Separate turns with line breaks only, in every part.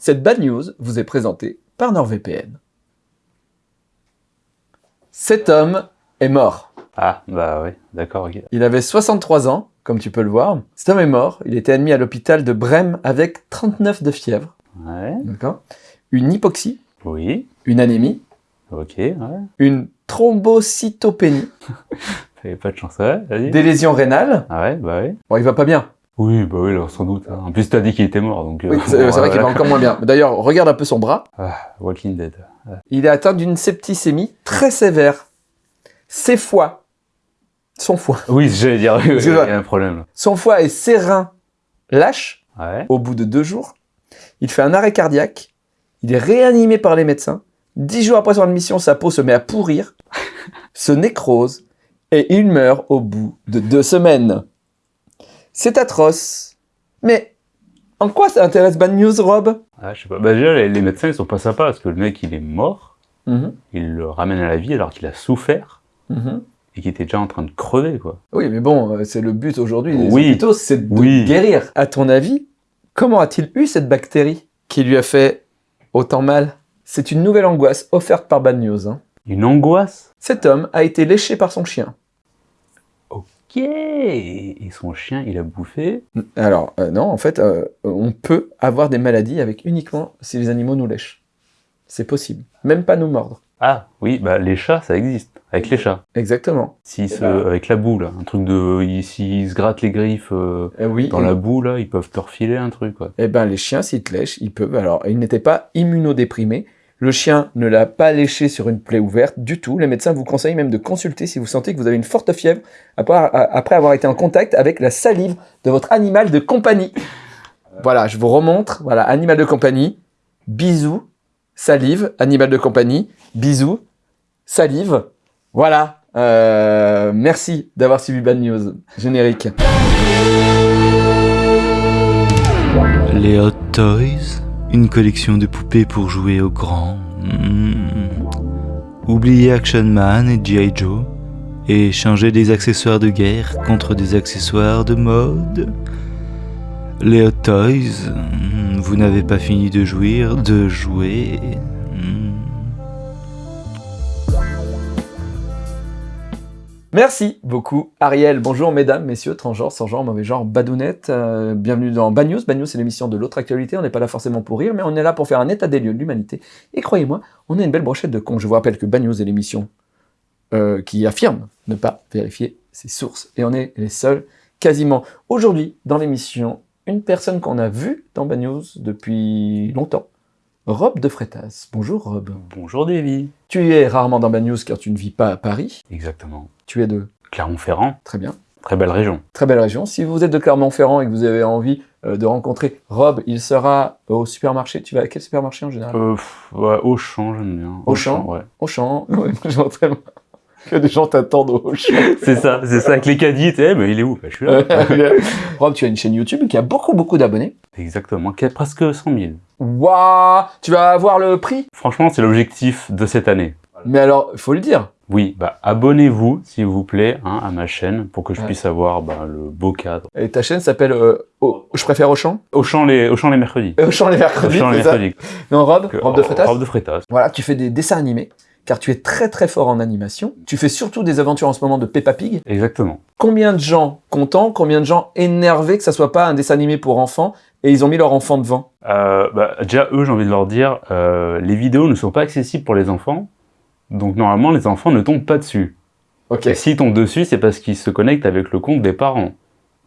Cette bad news vous est présentée par NordVPN. Cet homme est mort.
Ah, bah oui, d'accord, ok.
Il avait 63 ans, comme tu peux le voir. Cet homme est mort. Il était admis à l'hôpital de Brême avec 39 de fièvre.
Ouais,
D'accord Une hypoxie,
oui,
une anémie,
ok, ouais.
une thrombocytopénie,
T'avais pas de chance, ouais,
des lésions rénales.
Ah ouais, bah oui.
Bon, il va pas bien.
Oui, bah oui, alors, sans doute. hein. En plus, t'as dit qu'il était mort, donc... euh,
Oui, c'est
bon,
vrai qu'il va encore moins bien. D'ailleurs, regarde un peu son bras.
Ah, Walking Dead.
Il est atteint d'une septicémie très sévère. Ses foies, son foie,
Oui, j'allais dire, oui, il y a un problème.
son foie et ses reins lâchent
Ouais.
au bout de deux jours. Il fait un arrêt cardiaque. Il est réanimé par les médecins. Dix jours après son admission, sa peau se met à pourrir, se nécrose et il meurt au bout de deux semaines. C'est atroce. Mais en quoi ça intéresse Bad News, Rob?
Ah, je sais pas. Bah déjà, les, les médecins, ils sont pas sympas, parce que le mec, il est mort,
Mhm,
il le ramène à la vie alors qu'il a souffert,
mhm.
et qu'il était déjà en train de crever, quoi.
Oui, mais bon, euh, c'est le but aujourd'hui des
Oui.
hôpitaux, c'est de
Oui.
guérir. À ton avis, comment a-t-il eu cette bactérie qui lui a fait autant mal? C'est une nouvelle angoisse offerte par Bad News. hein.
Une angoisse?
Cet homme a été léché par son chien.
Ok Et son chien, il a bouffé
Alors, euh, non, en fait, euh, on peut avoir des maladies avec uniquement si les animaux nous lèchent. C'est possible. Même pas nous mordre.
Ah, oui, bah les chats, ça existe. Avec les chats.
Exactement.
S'ils
Eh
se...
ben.
Avec la boue, là. Un truc de... ils- S'ils se grattent les griffes euh,
Eh oui.
dans la boue, là, ils peuvent te refiler un truc, quoi.
Eh ben, les chiens, s'ils te lèchent, ils peuvent. Alors, il n'était pas immunodéprimé. Le chien ne l'a pas léché sur une plaie ouverte du tout. Les médecins vous conseillent même de consulter si vous sentez que vous avez une forte fièvre après, avoir été en contact avec la salive de votre animal de compagnie. Voilà, je vous remontre. Voilà, animal de compagnie. Bisous. Salive. Animal de compagnie. Bisous. Salive. Voilà. Euh, merci d'avoir suivi Bad News. Générique.
Les Hot Toys, une collection de poupées pour jouer aux grands. Mm. Oubliez Action Man et G.I. Joe et changer des accessoires de guerre contre des accessoires de mode. Les Hot Toys, mm, vous n'avez pas fini de jouir, de jouer.
Merci beaucoup, Ariel. Bonjour, mesdames, messieurs, transgenres, sans genre, mauvais genre, badounettes. Euh, bienvenue dans Bad News. Bad News, c'est l'émission de l'autre actualité. On n'est pas là forcément pour rire, mais on est là pour faire un état des lieux de l'humanité. Et croyez-moi, on a une belle brochette de cons. Je vous rappelle que Bad News est l'émission euh, qui affirme ne pas vérifier ses sources. Et on est les seuls, quasiment. Aujourd'hui, dans l'émission, une personne qu'on a vue dans Bad News depuis longtemps. Rob de Frétas. Bonjour, Rob.
Bonjour, Davy.
Tu es rarement dans Bad News car tu ne vis pas à Paris.
Exactement.
Tu es de...
Clermont-Ferrand,
Très bien.
très belle région.
Très belle région. Si vous êtes de Clermont-Ferrand et que vous avez envie euh, de rencontrer Rob, il sera au supermarché. Tu vas à quel supermarché en général?
Euh, pff, ouais, Auchan, j'aime bien.
Auchan
ouais.
Auchan. Ouais, tellement que des gens t'attendent au Auchan.
C'est ça, c'est ça, avec les caddies, tu sais, mais il est où? Bah, Je suis là.
Rob, tu as une chaîne YouTube qui a beaucoup, beaucoup d'abonnés.
Exactement, qui a presque 100 000.
Waouh Tu vas avoir le prix?
Franchement, c'est l'objectif de cette année.
Mais alors, il faut le dire.
Oui, bah abonnez-vous, s'il vous plaît, hein, à ma chaîne, pour que je
Ouais.
puisse avoir bah, le beau cadre.
Et ta chaîne s'appelle euh, Je préfère Auchan
Auchan les, Auchan les mercredis.
Auchan les mercredis,
Auchan les
c'est ça
mercredis.
Non, Rob,
Que-
Rob de Frétas
Robe de Frétas.
Voilà, tu fais des dessins animés, car tu es très très fort en animation. Tu fais surtout des aventures en ce moment de Peppa Pig.
Exactement.
Combien de gens contents, combien de gens énervés que ça soit pas un dessin animé pour enfants et ils ont mis leur enfant devant?
Euh, bah, déjà, eux, j'ai envie de leur dire, euh, les vidéos ne sont pas accessibles pour les enfants, donc normalement, les enfants ne tombent pas dessus.
Ok,
Et s'ils tombent dessus, c'est parce qu'ils se connectent avec le compte des parents.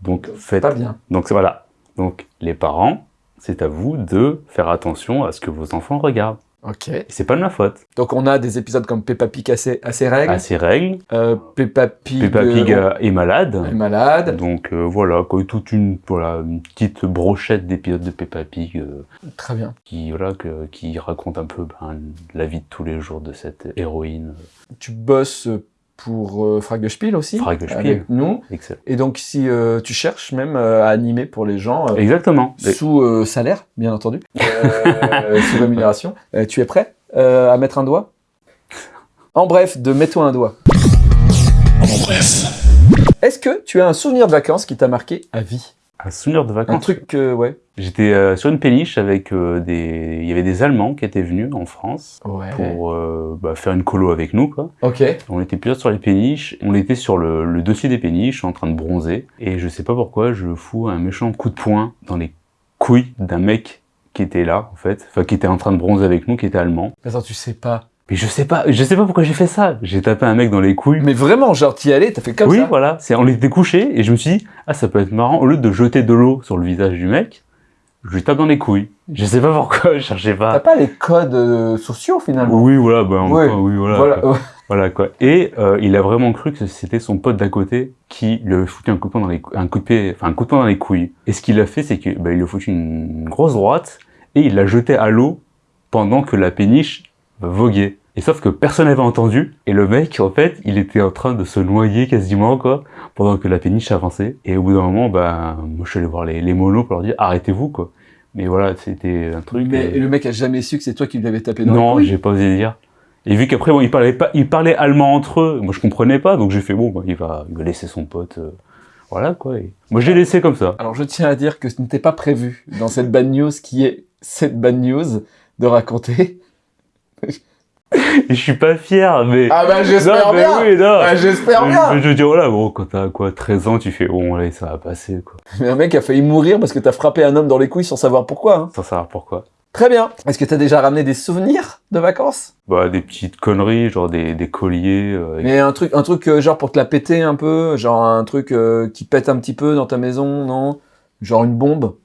Donc, faites...
pas bien.
Donc, voilà. Donc, les parents, c'est à vous de faire attention à ce que vos enfants regardent.
Ok.
C'est pas de ma faute.
Donc on a des épisodes comme Peppa Pig à ses, à ses règles.
À ces règles,
Euh, Peppa Pig,
Peppa Pig
euh,
euh, est malade.
est malade.
Donc euh, voilà, quoi, toute une, voilà, une petite brochette d'épisodes de Peppa Pig euh,
Très bien.
qui, voilà, que- qui raconte un peu ben, la vie de tous les jours de cette héroïne.
Tu bosses pour euh, Frag de Spiel aussi
Frag de Spiel.
avec nous.
Excellent.
Et donc si euh, tu cherches même euh, à animer pour les gens euh,
Exactement.
Sous euh, salaire, bien entendu, euh, sous rémunération, euh, tu es prêt euh, à mettre un doigt? En bref, de mets-toi un doigt.
En bref.
Est-ce que tu as un souvenir de vacances qui t'a marqué à vie?
Un souvenir de
Un
vacances.
truc que, ouais.
J'étais euh, sur une péniche avec euh, des... Il y avait des Allemands qui étaient venus en France
Ouais.
pour euh, bah, faire une colo avec nous, quoi.
Ok.
On était plusieurs sur les péniches. On était sur le, le dossier des péniches, en train de bronzer. Et je sais pas pourquoi, je fous un méchant coup de poing dans les couilles d'un mec qui était là, en fait. Enfin, qui était en train de bronzer avec nous, qui était allemand.
Attends, tu sais pas.
Mais je sais pas, je sais pas pourquoi j'ai fait ça. J'ai tapé un mec dans les couilles.
Mais vraiment, genre, t'y allais, t'as fait comme
oui,
ça.
voilà. C'est, on était couchés et je me suis dit, ah, ça peut être marrant. Au lieu de jeter de l'eau sur le visage du mec, je lui tape dans les couilles. Je sais pas pourquoi, je cherchais
T'as
pas.
pas les codes euh, sociaux, finalement?
Oui, voilà, ben,
Ouais.
oui, voilà.
Voilà.
quoi. Voilà, quoi. Et euh, il a vraiment cru que c'était son pote d'à côté qui lui avait foutu un coup de poing dans les, un coup de pied, enfin un coup de poing dans les couilles. Et ce qu'il a fait, c'est que bah, il lui a foutu une grosse droite et il l'a jeté à l'eau pendant que la péniche voguait. Et sauf que personne n'avait entendu. Et le mec, en fait, il était en train de se noyer quasiment, quoi, pendant que la péniche avançait. Et au bout d'un moment, bah, moi, je suis allé voir les, les monos pour leur dire, arrêtez-vous, quoi. Mais voilà, c'était un truc.
Mais
euh,
le mec a jamais su que c'est toi qui lui avais tapé dans
non, j'ai pas osé dire. Et vu qu'après, bon, ils parlaient pas, ils parlaient allemand entre eux. Moi, je comprenais pas, donc j'ai fait bon, bah, il va, il va laisser son pote. euh, voilà, quoi. Et moi, j'ai laissé comme ça.
Alors, je tiens à dire que ce n'était pas prévu dans cette bad news qui est cette bad news de raconter.
Je suis pas fier, mais.
Ah bah, j'espère bien.
oui, non.
Ah, j'espère
Mais
bien.
Je veux dire, voilà, bon, quand t'as quoi, 13 ans, tu fais, bon, allez, ça va passer, quoi.
Mais un mec a failli mourir parce que t'as frappé un homme dans les couilles sans savoir pourquoi. hein.
Sans savoir pourquoi.
Très bien. Est-ce que t'as déjà ramené des souvenirs de vacances?
Bah, des petites conneries, genre des, des colliers. euh,
Mais un truc, un truc euh, genre pour te la péter un peu, genre un truc euh, qui pète un petit peu dans ta maison, non? Genre une bombe?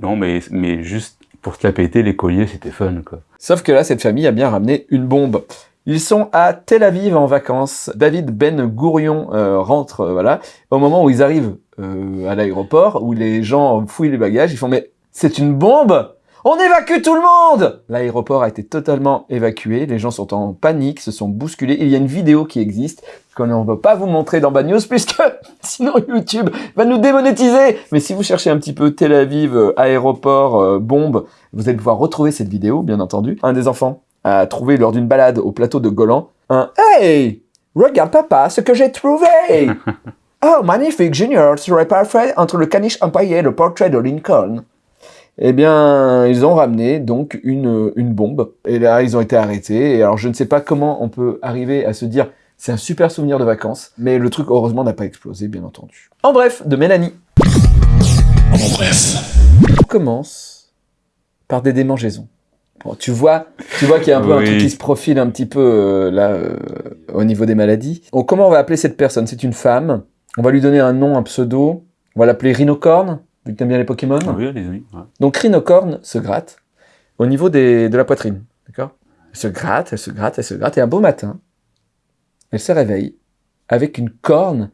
Non, mais, mais juste pour te la péter, les colliers, c'était fun, quoi.
Sauf que là, cette famille a bien ramené une bombe. Ils sont à Tel Aviv en vacances. David Ben Gourion euh, rentre, euh, voilà. Au moment où ils arrivent euh, à l'aéroport, où les gens fouillent les bagages, ils font mais c'est une bombe On évacue tout le monde L'aéroport a été totalement évacué. Les gens sont en panique, se sont bousculés. Il y a une vidéo qui existe qu'on ne veut pas vous montrer dans Bad News puisque sinon YouTube va nous démonétiser. Mais si vous cherchez un petit peu Tel Aviv, euh, aéroport, euh, bombe, vous allez pouvoir retrouver cette vidéo, bien entendu. Un des enfants a trouvé lors d'une balade au plateau de Golan un Hey Regarde papa, ce que j'ai trouvé Oh, magnifique, Junior serait parfait entre le caniche empire et le portrait de Lincoln. Eh bien, ils ont ramené donc une, une bombe. Et là, ils ont été arrêtés. Et alors, je ne sais pas comment on peut arriver à se dire c'est un super souvenir de vacances. Mais le truc, heureusement, n'a pas explosé, bien entendu. En bref, de Mélanie.
En bref.
On commence par des démangeaisons. Bon, tu vois, tu vois qu'il y a un peu un truc qui se profile un petit peu euh, là euh, au niveau des maladies. Donc, comment on va appeler cette personne? C'est une femme. On va lui donner un nom, un pseudo. On va l'appeler Rhinocorn, vu que t'aimes bien les Pokémon.
Ah oui, allez-y. ouais.
Donc Rhinocorn se gratte au niveau des, de la poitrine. D'accord? Elle se gratte, elle se gratte, elle se gratte. Et un beau matin, elle se réveille avec une corne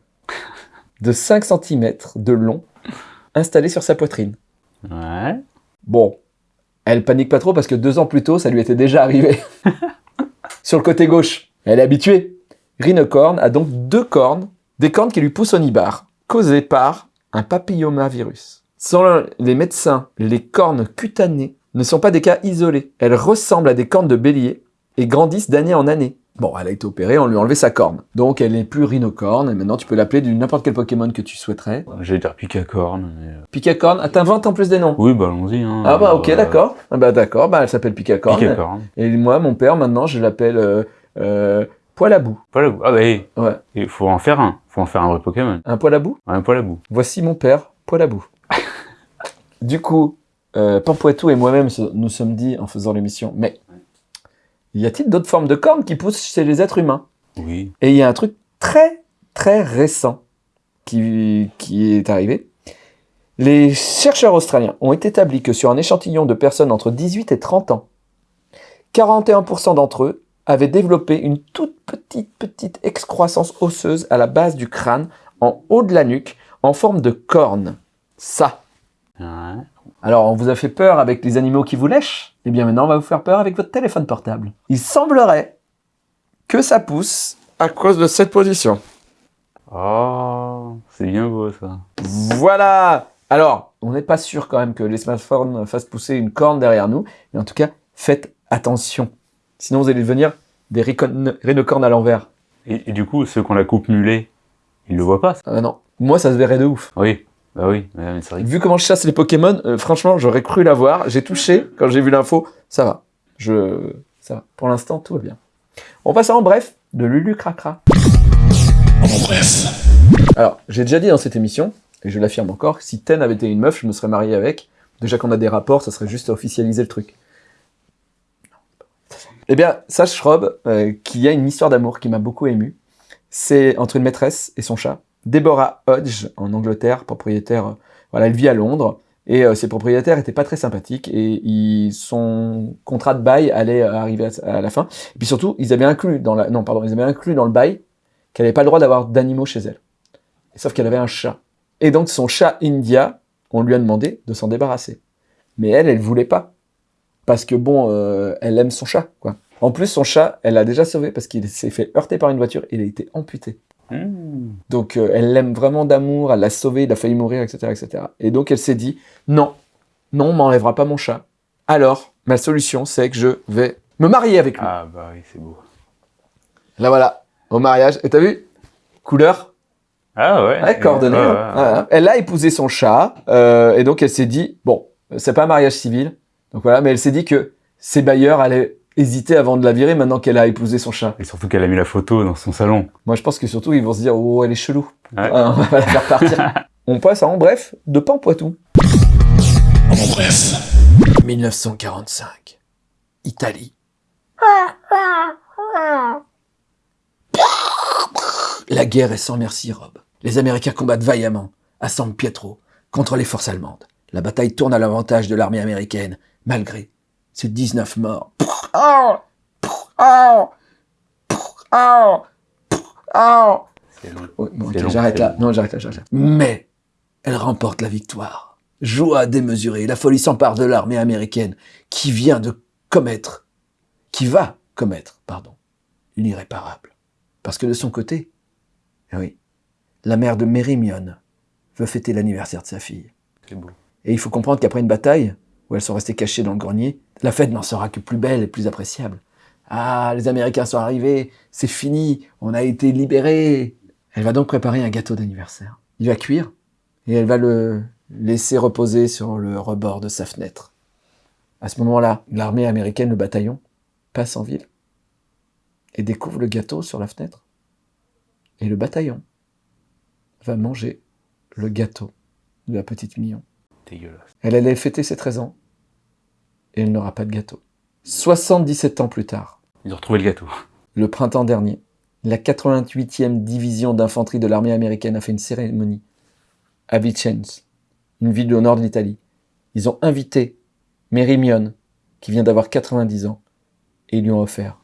de 5 cm de long installée sur sa poitrine.
Ouais.
Bon, elle panique pas trop parce que deux ans plus tôt, ça lui était déjà arrivé. Sur le côté gauche, elle est habituée. Rhinocorn a donc deux cornes, des cornes qui lui poussent au nibar, causées par un papillomavirus. Selon les médecins, les cornes cutanées ne sont pas des cas isolés. Elles ressemblent à des cornes de bélier et grandissent d'année en année. Bon, elle a été opérée, on lui a enlevé sa corne. Donc elle n'est plus rhinocorne, et maintenant tu peux l'appeler du n'importe quel Pokémon que tu souhaiterais.
J'allais dire Picacorne. Mais... euh,
Picacorn, ah, t'inventes en plus des noms
Oui, bah allons-y. Hein.
Ah bah ok,
Euh,
d'accord. Ah bah d'accord, bah elle s'appelle Picacorn.
Picacorne.
Et moi, mon père, maintenant, je l'appelle euh, euh, poil à bout.
Poil à bout. Ah bah, hey,
Ouais.
il faut en faire un. faut en faire un vrai Pokémon.
Un poil à bout
Un poil à bout.
Voici mon père, poil à bout. Du coup, euh, Pampoitou et moi-même nous sommes dit en faisant l'émission, mais y a-t-il d'autres formes de cornes qui poussent chez les êtres humains?
Oui.
Et il y a un truc très, très récent qui, qui est arrivé. Les chercheurs australiens ont établi que sur un échantillon de personnes entre 18 et 30 ans, 41% d'entre eux avaient développé une toute petite, petite excroissance osseuse à la base du crâne, en haut de la nuque, en forme de corne. Ça.
Ouais.
Alors, on vous a fait peur avec les animaux qui vous lèchent? Eh bien maintenant, on va vous faire peur avec votre téléphone portable. Il semblerait que ça pousse à cause de cette position.
Oh, c'est bien beau ça.
Voilà Alors, on n'est pas sûr quand même que les smartphones fassent pousser une corne derrière nous, mais en tout cas, faites attention. Sinon, vous allez devenir des rhinocornes à l'envers.
Et, et du coup, ceux qui ont la coupe mulet, ils le voient pas. ça?
Ah non, moi, ça se verrait de ouf.
Oui. Bah oui, mais c'est vrai.
Vu comment je chasse les Pokémon, euh, franchement, j'aurais cru l'avoir. J'ai touché quand j'ai vu l'info. Ça va. Je... Ça va. Pour l'instant, tout va bien. On passe à en bref de Lulu Cracra.
En bref.
Alors, j'ai déjà dit dans cette émission, et je l'affirme encore, si Ten avait été une meuf, je me serais marié avec. Déjà qu'on a des rapports, ça serait juste à officialiser le truc. Eh bien, sache Rob euh, qu'il y a une histoire d'amour qui m'a beaucoup ému. C'est entre une maîtresse et son chat. Deborah Hodge, en Angleterre, propriétaire, euh, voilà, elle vit à Londres, et euh, ses propriétaires étaient pas très sympathiques, et son contrat de bail allait arriver à, la fin. Et puis surtout, ils avaient inclus dans non, pardon, ils avaient inclus dans le bail qu'elle n'avait pas le droit d'avoir d'animaux chez elle. Sauf qu'elle avait un chat. Et donc son chat India, on lui a demandé de s'en débarrasser. Mais elle, elle voulait pas. Parce que bon, euh, elle aime son chat, quoi. En plus, son chat, elle l'a déjà sauvé parce qu'il s'est fait heurter par une voiture et il a été amputé.
Mmh.
Donc euh, elle l'aime vraiment d'amour, elle l'a sauvé, il a failli mourir, etc. etc. Et donc elle s'est dit, non, non, on m'enlèvera pas mon chat. Alors, ma solution, c'est que je vais me marier avec lui.
Ah bah oui, c'est beau.
Là voilà, au mariage. Et t'as vu? Couleur
Ah ouais.
Ouais, coordonnées.
Ouais,
hein.
ouais.
Elle a épousé son chat, euh, et donc elle s'est dit, bon, c'est pas un mariage civil, donc voilà, mais elle s'est dit que ses bailleurs allaient hésiter avant de la virer maintenant qu'elle a épousé son chat.
Et surtout qu'elle a mis la photo dans son salon.
Moi, je pense que surtout, ils vont se dire, oh, elle est chelou.
Ouais.
Ah, on va la faire partir. on passe à en bref de Pampoitou.
En bref.
1945. Italie. La guerre est sans merci, Rob. Les Américains combattent vaillamment, à San Pietro, contre les forces allemandes. La bataille tourne à l'avantage de l'armée américaine, malgré ses 19 morts.
C'est C'est
j'arrête
c'est
là. Non, j'arrête là, j'arrête là. Mais elle remporte la victoire. Joie démesurée, la folie s'empare de l'armée américaine qui vient de commettre, qui va commettre, pardon, l'irréparable. Parce que de son côté, eh oui, la mère de Mérimion veut fêter l'anniversaire de sa fille.
C'est beau.
Et il faut comprendre qu'après une bataille, où elles sont restées cachées dans le grenier, la fête n'en sera que plus belle et plus appréciable. Ah, les Américains sont arrivés, c'est fini, on a été libérés. Elle va donc préparer un gâteau d'anniversaire. Il va cuire et elle va le laisser reposer sur le rebord de sa fenêtre. À ce moment-là, l'armée américaine, le bataillon, passe en ville et découvre le gâteau sur la fenêtre. Et le bataillon va manger le gâteau de la petite.
Dégueulasse.
Elle allait fêter ses 13 ans et elle n'aura pas de gâteau. 77 ans plus tard,
Ils ont retrouvé le gâteau.
le printemps dernier, la 88e division d'infanterie de l'armée américaine a fait une cérémonie à Vicenza, une ville au nord de l'Italie. Ils ont invité Mérimion, qui vient d'avoir 90 ans, et ils lui ont offert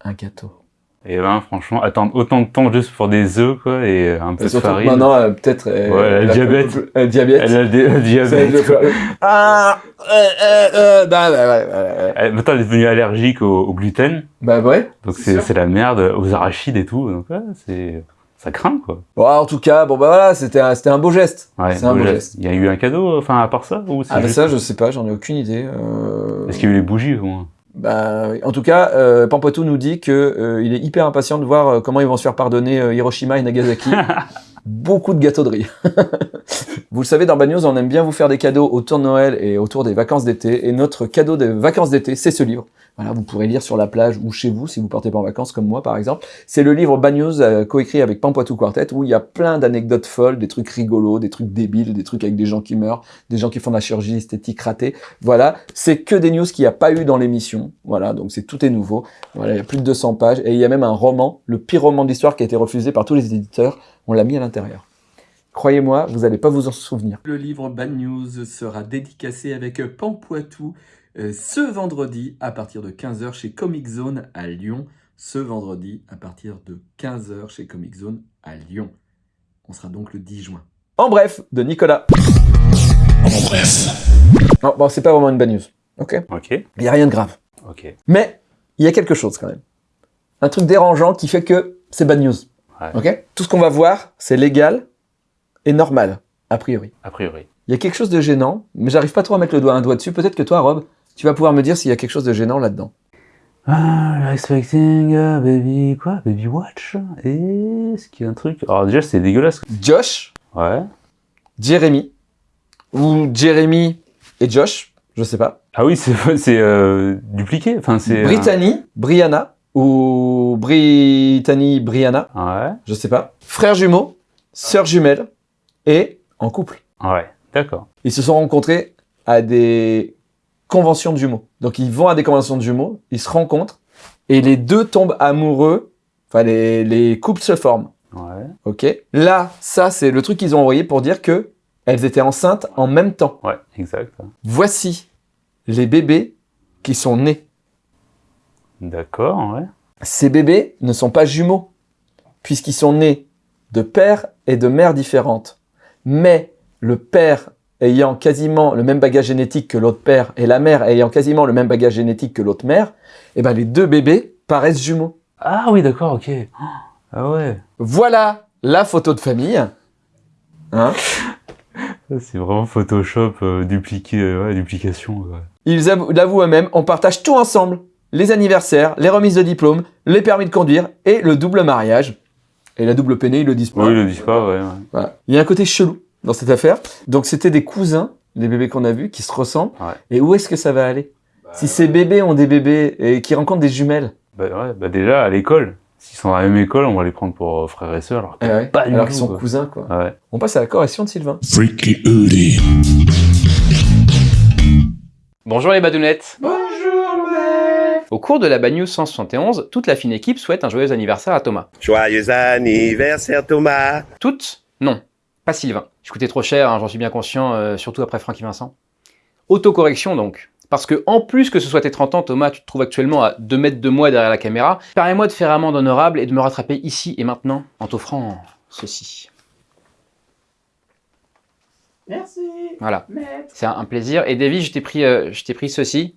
un gâteau.
Et ben, franchement, attendre autant de temps juste pour des œufs, quoi, et euh, un peu de farine.
maintenant, euh, peut-être... euh,
Ouais, elle a le
elle
diabète.
Elle a le diabète.
Elle a des-
Ça, elle
diabète.
Ah, euh, euh, euh, bah, bah, ouais, ouais, ouais.
Elle, maintenant, elle est devenue allergique au, au gluten,
Bah ouais.
donc
C'est
la merde, aux arachides et tout, donc ouais, c'est... Ça craint, quoi.
Bon, en tout cas, bon bah voilà, c'était un, c'était un beau geste.
Ouais,
c'est un beau geste.
Il y a eu un cadeau, enfin, à part ça, ou
Ah bah
juste...
ça, je sais pas, j'en ai aucune idée. Euh...
Est-ce qu'il y a eu les bougies, au moins?
Bah, en tout cas, euh, Pampoitou nous dit que euh, il est hyper impatient de voir euh, comment ils vont se faire pardonner euh, Hiroshima et Nagasaki. Beaucoup de gâteaux de riz. vous le savez, dans Bad News, on aime bien vous faire des cadeaux autour de Noël et autour des vacances d'été. Et notre cadeau des vacances d'été, c'est ce livre. Voilà, vous pourrez lire sur la plage ou chez vous si vous partez pas en vacances comme moi par exemple. C'est le livre Bad News euh, coécrit avec Pampoitou Quartet où il y a plein d'anecdotes folles, des trucs rigolos, des trucs débiles, des trucs avec des gens qui meurent, des gens qui font de la chirurgie esthétique ratée. Voilà, c'est que des news qu'il n'y a pas eu dans l'émission. Voilà, donc c'est tout est nouveau. Voilà, il y a plus de 200 pages et il y a même un roman, le pire roman de l'histoire qui a été refusé par tous les éditeurs. On l'a mis à l'intérieur. Croyez-moi, vous n'allez pas vous en souvenir.
Le livre Bad News sera dédicacé avec Pampoitou ce vendredi à partir de 15h chez Comic Zone à Lyon. Ce vendredi à partir de 15h chez Comic Zone à Lyon. On sera donc le 10 juin.
En bref, de Nicolas.
En bref.
Non, bon, c'est pas vraiment une bad news. Ok
Ok,
Il n'y a rien de grave.
ok.
Mais il y a quelque chose quand même. Un truc dérangeant qui fait que c'est bad news.
Ouais.
Ok Tout ce qu'on va voir, c'est légal et normal, a priori.
A priori.
Il y a quelque chose de gênant, mais j'arrive pas trop à mettre le doigt, un doigt dessus. Peut-être que toi, Rob, tu vas pouvoir me dire s'il y a quelque chose de gênant là-dedans.
Ah, expecting a baby, quoi Baby watch Est-ce qu'il y a un truc? Alors déjà, c'est dégueulasse.
Josh,
Ouais.
Jeremy, ou Jeremy et Josh, je sais pas.
Ah oui, c'est euh, dupliqué. Enfin, c'est. euh,
Brittany, Brianna, ou Brittany, Brianna,
Ouais.
je sais pas. Frères jumeaux, sœurs jumelles, et en couple.
Ouais. D'accord.
Ils se sont rencontrés à des conventions de jumeaux. Donc ils vont à des conventions de jumeaux, ils se rencontrent, et les deux tombent amoureux, enfin les, les couples se forment.
Ouais.
Ok Là, ça c'est le truc qu'ils ont envoyé pour dire que elles étaient enceintes en même temps.
Ouais. Exact.
Voici les bébés qui sont nés.
D'accord. Ouais.
Ces bébés ne sont pas jumeaux, puisqu'ils sont nés de père et de mère différentes. Mais le père ayant quasiment le même bagage génétique que l'autre père et la mère ayant quasiment le même bagage génétique que l'autre mère, eh ben les deux bébés paraissent jumeaux.
Ah oui, d'accord. Ok. Ah ouais.
Voilà la photo de famille. Hein
C'est vraiment Photoshop euh, dupliqué, euh, ouais, duplication.
Ils avou- l'avouent eux-mêmes, on partage tout ensemble. Les anniversaires, les remises de diplôme, les permis de conduire et le double mariage. Et la double peinée, ils le disent pas.
Oui, ils le disent pas. Ouais. ouais.
Voilà. Il y a un côté chelou dans cette affaire. Donc c'était des cousins, les bébés qu'on a vus, qui se ressemblent.
Ouais.
Et où est-ce que ça va aller? Si ces bébés ont des bébés et qui rencontrent des jumelles,
Bah, ouais, bah déjà à l'école, s'ils sont dans la même école, on va les prendre pour euh, frères et sœurs. Alors que-
eh ouais,
Pas du
alors
tout,
qu'ils sont
quoi.
cousins, quoi.
Ouais.
On passe à la correction de Sylvain.
Freaky.
Bonjour les badounettes Bonjour Au cours de la Bad News 171, toute la fine équipe souhaite un joyeux anniversaire à Thomas.
Joyeux anniversaire Thomas
Toutes Non, pas Sylvain. Je coûtais trop cher, hein, j'en suis bien conscient, euh, surtout après Francky Vincent. Autocorrection donc. Parce que en plus que ce soit tes 30 ans, Thomas, tu te trouves actuellement à 2 mètres de moi derrière la caméra, permets-moi de faire amende honorable et de me rattraper ici et maintenant en t'offrant ceci.
Merci.
Voilà. C'est un un plaisir. Et Davy, je t'ai pris, euh, je t'ai pris ceci.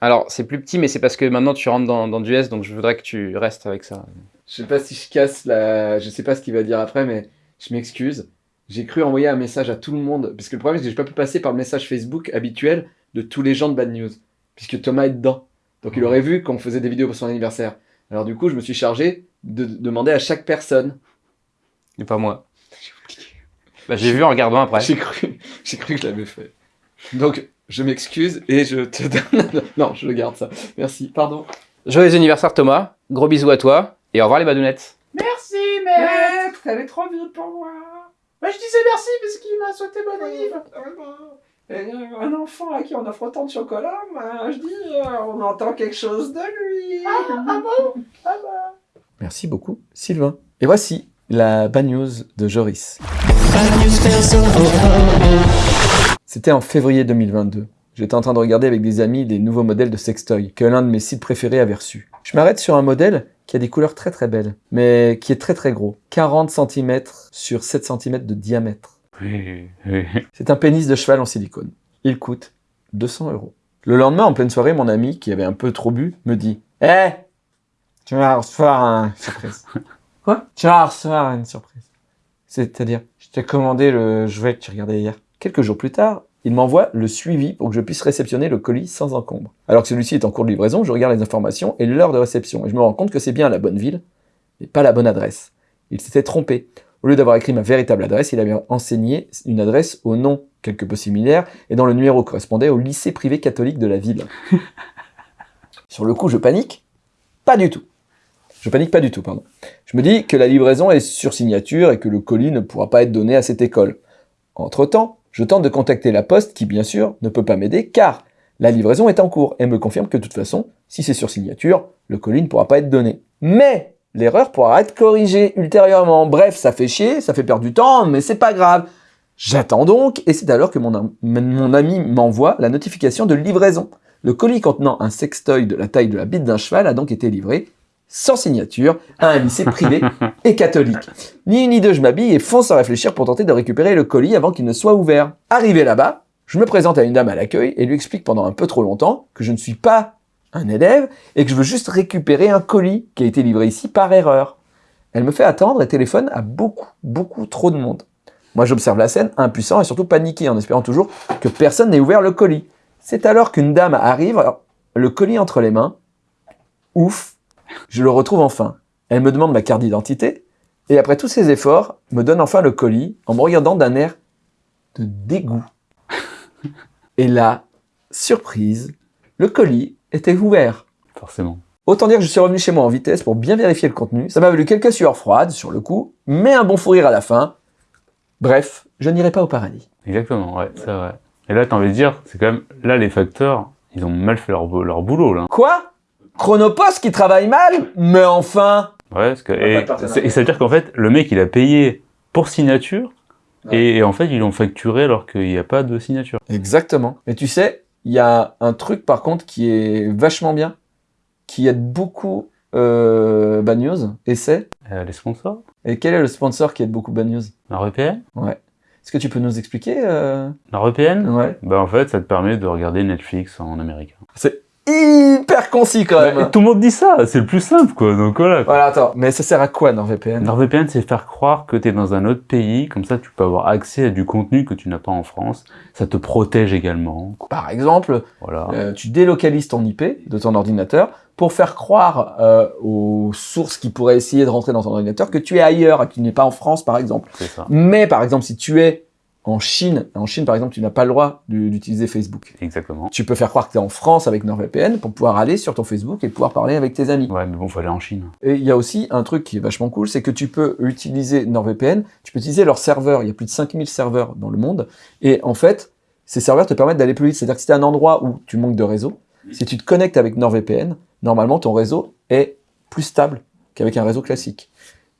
Alors, c'est plus petit, mais c'est parce que maintenant tu rentres dans, dans du S, donc je voudrais que tu restes avec ça.
Je sais pas si je casse la... Je sais pas ce qu'il va dire après, mais je m'excuse. J'ai cru envoyer un message à tout le monde, parce que le problème c'est que j'ai pas pu passer par le message Facebook habituel de tous les gens de Bad News, puisque Thomas est dedans. Donc il aurait vu qu'on faisait des vidéos pour son anniversaire. Alors du coup, je me suis chargé de de demander à chaque personne.
Et pas moi. Bah, j'ai vu en regardant après.
J'ai cru, j'ai cru que je l'avais fait. Donc je m'excuse et je te donne. non, je le garde ça. Merci. Pardon.
Joyeux anniversaire Thomas, gros bisous à toi, et au revoir les badounettes.
Merci, maître. Elle est trop vite pour moi. Bah, je disais merci parce qu'il m'a souhaité bon anniversaire. Et Un enfant à qui on offre autant de chocolat, moi, je dis, euh, on entend quelque chose de lui. Ah, ah bon? Ah bah.
Merci beaucoup, Sylvain. Et voici la bad news de Joris. C'était en février 2022. J'étais en train de regarder avec des amis les nouveaux modèles de sextoy que l'un de mes sites préférés avait reçu. Je m'arrête sur un modèle qui a des couleurs très très belles, mais qui est très très gros. 40 cm sur 7 cm de diamètre.
Oui, oui.
C'est un pénis de cheval en silicone. Il coûte 200 euros. Le lendemain, en pleine soirée, mon ami, qui avait un peu trop bu, me dit « Eh Tu vas recevoir une surprise. » Quoi? Tu vas recevoir une surprise. C'est-à-dire, je t'ai commandé le jouet que tu regardais hier. Quelques jours plus tard, il m'envoie le suivi pour que je puisse réceptionner le colis sans encombre. Alors que celui-ci est en cours de livraison, je regarde les informations et l'heure de réception, et je me rends compte que c'est bien la bonne ville, mais pas la bonne adresse. Il s'était trompé. Au lieu d'avoir écrit ma véritable adresse, il avait enseigné une adresse au nom quelque peu similaire et dont le numéro correspondait au lycée privé catholique de la ville. Sur le coup, je panique Pas du tout. Je panique pas du tout, pardon. Je me dis que la livraison est sur signature et que le colis ne pourra pas être donné à cette école. Entre-temps, je tente de contacter la poste qui, bien sûr, ne peut pas m'aider car la livraison est en cours et me confirme que de toute façon, si c'est sur signature, le colis ne pourra pas être donné. Mais l'erreur pourra être corrigée ultérieurement. Bref, ça fait chier, ça fait perdre du temps, mais c'est pas grave. J'attends donc, et c'est alors que mon, mon ami m'envoie la notification de livraison. Le colis contenant un sextoy de la taille de la bite d'un cheval a donc été livré, sans signature, à un lycée privé et catholique. Ni une ni deux, je m'habille et fonce sans réfléchir pour tenter de récupérer le colis avant qu'il ne soit ouvert. Arrivé là-bas, je me présente à une dame à l'accueil et lui explique pendant un peu trop longtemps que je ne suis pas un élève et que je veux juste récupérer un colis qui a été livré ici par erreur. Elle me fait attendre et téléphone à beaucoup, beaucoup trop de monde. Moi, j'observe la scène, impuissant et surtout paniqué, en espérant toujours que personne n'ait ouvert le colis. C'est alors qu'une dame arrive, le colis entre les mains. Ouf, je le retrouve enfin. Elle me demande ma carte d'identité, et après tous ces efforts, me donne enfin le colis, en me regardant d'un air de dégoût. Et là, surprise, le colis était ouvert.
Forcément.
Autant dire que je suis revenu chez moi en vitesse pour bien vérifier le contenu. Ça m'a valu quelques sueurs froides sur le coup, mais un bon fou rire à la fin. Bref, je n'irai pas au paradis.
Exactement, ouais, c'est vrai. Et là, t'as envie de dire, c'est quand même, là, les facteurs, ils ont mal fait leur, leur boulot, là.
Quoi? Chronopost qui travaille mal Mais enfin
Ouais, parce que, et, ça veut dire qu'en fait, le mec, il a payé pour signature,
Ouais.
et, et en fait, ils l'ont facturé alors qu'il n'y a pas de signature.
Exactement. Et tu sais, il y a un truc par contre qui est vachement bien, qui aide beaucoup euh, Bad News, et c'est...
Euh, les sponsors
Et quel est le sponsor qui aide beaucoup Bad News?
NordVPN
Est-ce que tu peux nous expliquer euh...
NordVPN
Ouais.
Bah en fait, ça te permet de regarder Netflix en américain.
C'est concis quand même.
Tout le monde dit ça, c'est le plus simple, quoi. Donc voilà.
Voilà, attends, mais ça sert à quoi NordVPN
NordVPN, c'est faire croire que tu es dans un autre pays, comme ça tu peux avoir accès à du contenu que tu n'as pas en France. Ça te protège également.
Par exemple,
Voilà.
euh, tu délocalises ton IP de ton ordinateur pour faire croire euh, aux sources qui pourraient essayer de rentrer dans ton ordinateur que tu es ailleurs, que tu n'es pas en France par exemple.
Ça.
Mais par exemple, si tu es en Chine, en Chine par exemple, tu n'as pas le droit du- d'utiliser Facebook.
Exactement.
Tu peux faire croire que tu es en France avec NordVPN pour pouvoir aller sur ton Facebook et pouvoir parler avec tes amis.
Ouais, mais bon, faut aller en Chine.
Et il y a aussi un truc qui est vachement cool, c'est que tu peux utiliser NordVPN, tu peux utiliser leurs serveurs, il y a plus de 5000 serveurs dans le monde, et en fait, ces serveurs te permettent d'aller plus vite. C'est-à-dire que si tu un endroit où tu manques de réseau, si tu te connectes avec NordVPN, normalement ton réseau est plus stable qu'avec un réseau classique.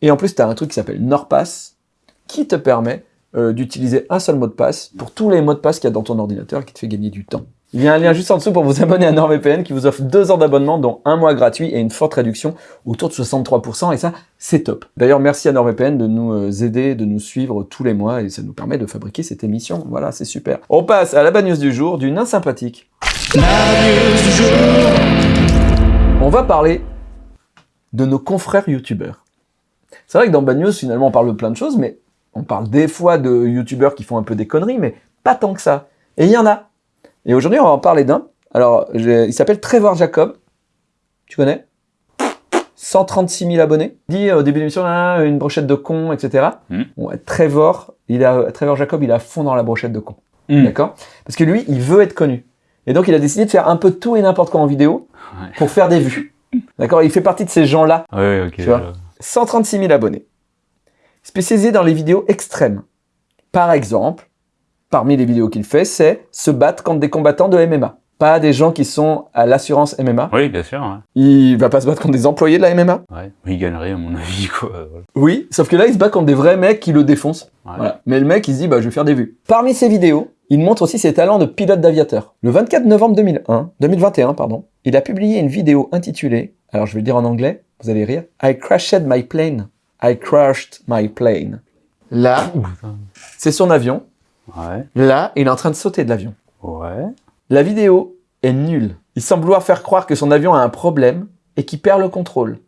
Et en plus, tu as un truc qui s'appelle NordPass, qui te permet euh, d'utiliser un seul mot de passe pour tous les mots de passe qu'il y a dans ton ordinateur qui te fait gagner du temps. Il y a un lien juste en dessous pour vous abonner à NordVPN qui vous offre deux ans d'abonnement, dont un mois gratuit et une forte réduction autour de 63%, et ça, c'est top. D'ailleurs, merci à NordVPN de nous euh, aider, de nous suivre tous les mois, et ça nous permet de fabriquer cette émission. Voilà, c'est super. On passe à la bad news du jour, du nain sympathique. On va parler de nos confrères youtubeurs. C'est vrai que dans Bad News, finalement, on parle de plein de choses, mais on parle des fois de youtubeurs qui font un peu des conneries, mais pas tant que ça. Et il y en a. Et aujourd'hui, on va en parler d'un. Alors, il s'appelle Trevor Jacob. Tu connais? 136 000 abonnés. Il dit au début de l'émission, Ah, une brochette de con, etc.
Hmm.
Bon, Trevor, il a, Trevor Jacob, il est à fond dans la brochette de con.
Hmm.
D'accord? Parce que lui, il veut être connu. Et donc, il a décidé de faire un peu tout et n'importe quoi en vidéo
Ouais.
pour faire des vues. D'accord? Il fait partie de ces gens-là
Ouais, ouais, ok.
Tu vois?
je-
136 000 abonnés. Spécialisé dans les vidéos extrêmes. Par exemple, parmi les vidéos qu'il fait, c'est se battre contre des combattants de MMA. Pas des gens qui sont à l'assurance MMA.
Oui, bien sûr. Ouais.
Il va pas se battre contre des employés de la MMA.
ouais. Il gagnerait, à mon avis, quoi. Voilà.
Oui, sauf que là, il se bat contre des vrais mecs qui le défoncent.
Ouais.
Voilà. Mais le mec, il se dit, bah, je vais faire des vues. Parmi ses vidéos, il montre aussi ses talents de pilote d'aviateur. Le 24 novembre 2001, 2021, pardon, il a publié une vidéo intitulée, alors je vais le dire en anglais, vous allez rire, I crashed my plane. I crashed my plane. Là, c'est son avion.
Ouais.
Là, il est en train de sauter de l'avion.
Ouais.
La vidéo est nulle. Il semble vouloir faire croire que son avion a un problème et qu'il perd le contrôle.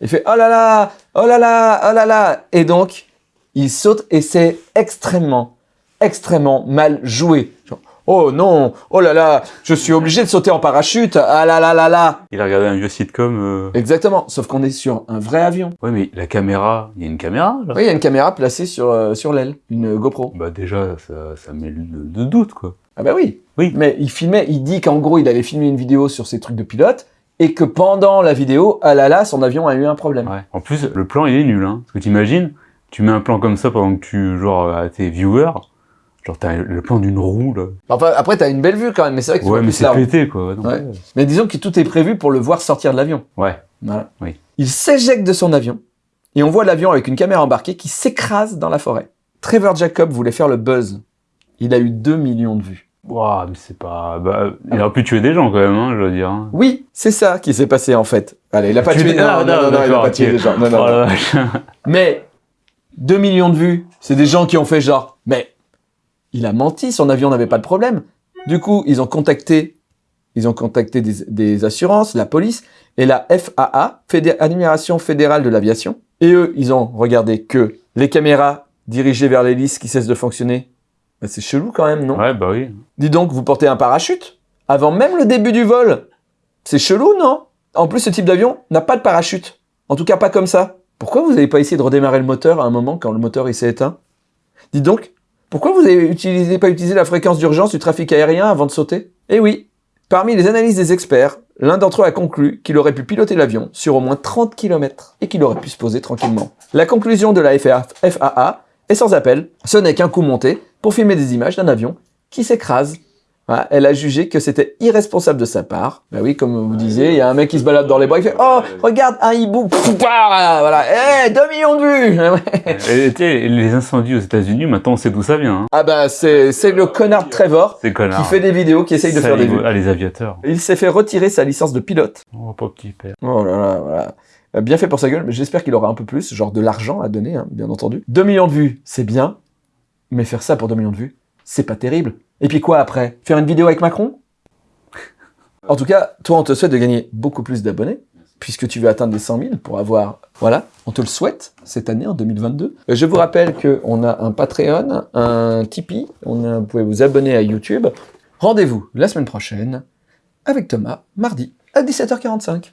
Il fait oh là là, oh là là, oh là là. Et donc, il saute et c'est extrêmement, extrêmement mal joué. Genre, oh non, oh là là, je suis obligé de sauter en parachute, ah là là là là.
Il a regardé un vieux sitcom. euh,
Exactement, sauf qu'on est sur un vrai avion.
Ouais, mais la caméra, il y a une caméra, là?
Oui, il y a une caméra placée sur, euh, sur l'aile, une GoPro.
Bah déjà, ça, ça met le de doute, quoi.
Ah bah oui.
Oui.
Mais il filmait, il dit qu'en gros, il allait filmer une vidéo sur ses trucs de pilote et que pendant la vidéo, ah là là, son avion a eu un problème.
Ouais. En plus, le plan, il est nul, hein. Parce que t'imagines, tu mets un plan comme ça pendant que tu, genre, à tes viewers, genre, t'as le plan d'une roue, là.
Enfin, après, t'as une belle vue quand même, mais c'est vrai que tu
Ouais, mais c'est pété, quoi.
Ouais. Mais disons que tout est prévu pour le voir sortir de l'avion.
Ouais.
Voilà.
Oui.
Il s'éjecte de son avion et on voit l'avion avec une caméra embarquée qui s'écrase dans la forêt. Trevor Jacob voulait faire le buzz. Il a eu 2 millions de vues.
Ouah, mais c'est pas... Bah, il aurait pu tuer des gens, quand même, hein, je veux dire. hein.
Oui, c'est ça qui s'est passé en fait. Allez, il a pas
Tu-
tué, non,
Ah,
non, non, non, il a pas tué des gens. Non, non,
Oh
non. Mais 2 millions de vues, c'est des gens qui ont fait genre, mais il a menti, son avion n'avait pas de problème. Du coup, ils ont contacté, ils ont contacté des, des assurances, la police et la FAA, Fédé- Administration fédérale de l'aviation. Et eux, ils ont regardé que les caméras dirigées vers l'hélice qui cessent de fonctionner. Bah, c'est chelou quand même, non?
Ouais, bah oui.
Dis donc, vous portez un parachute? Avant même le début du vol? C'est chelou, non? En plus, ce type d'avion n'a pas de parachute. En tout cas, pas comme ça. Pourquoi vous n'avez pas essayé de redémarrer le moteur à un moment quand le moteur il s'est éteint? Dis donc, Pourquoi vous n'avez pas utilisé la fréquence d'urgence du trafic aérien avant de sauter? Eh oui, parmi les analyses des experts, l'un d'entre eux a conclu qu'il aurait pu piloter l'avion sur au moins 30 km et qu'il aurait pu se poser tranquillement. La conclusion de la FAA est sans appel, ce n'est qu'un coup monté pour filmer des images d'un avion qui s'écrase. Voilà, elle a jugé que c'était irresponsable de sa part. Bah oui, comme vous disiez, il y a un mec qui se balade dans les bois, il fait « Oh, regarde, un hibou !» Voilà, Eh, 2 millions de vues
les incendies aux États-Unis, maintenant on sait d'où ça vient. Hein.
Ah bah, c'est c'est le connard Trevor
C'est connard.
qui fait des vidéos, qui essaye de faire des vues.
Ah, les aviateurs.
Il s'est fait retirer sa licence de pilote.
Oh, pas petit père.
Oh là là, voilà. Euh, Bien fait pour sa gueule, mais j'espère qu'il aura un peu plus, genre de l'argent à donner, hein, bien entendu. 2 millions de vues, c'est bien, mais faire ça pour 2 millions de vues, c'est pas terrible. Et puis quoi après? Faire une vidéo avec Macron? En tout cas, toi, on te souhaite de gagner beaucoup plus d'abonnés, puisque tu veux atteindre les 100 000 pour avoir... Voilà, on te le souhaite cette année, en 2022. Euh, Je vous rappelle qu'on a un Patreon, un Tipeee, on vous pouvez vous abonner à YouTube. Rendez-vous la semaine prochaine avec Thomas, mardi, à 17h45.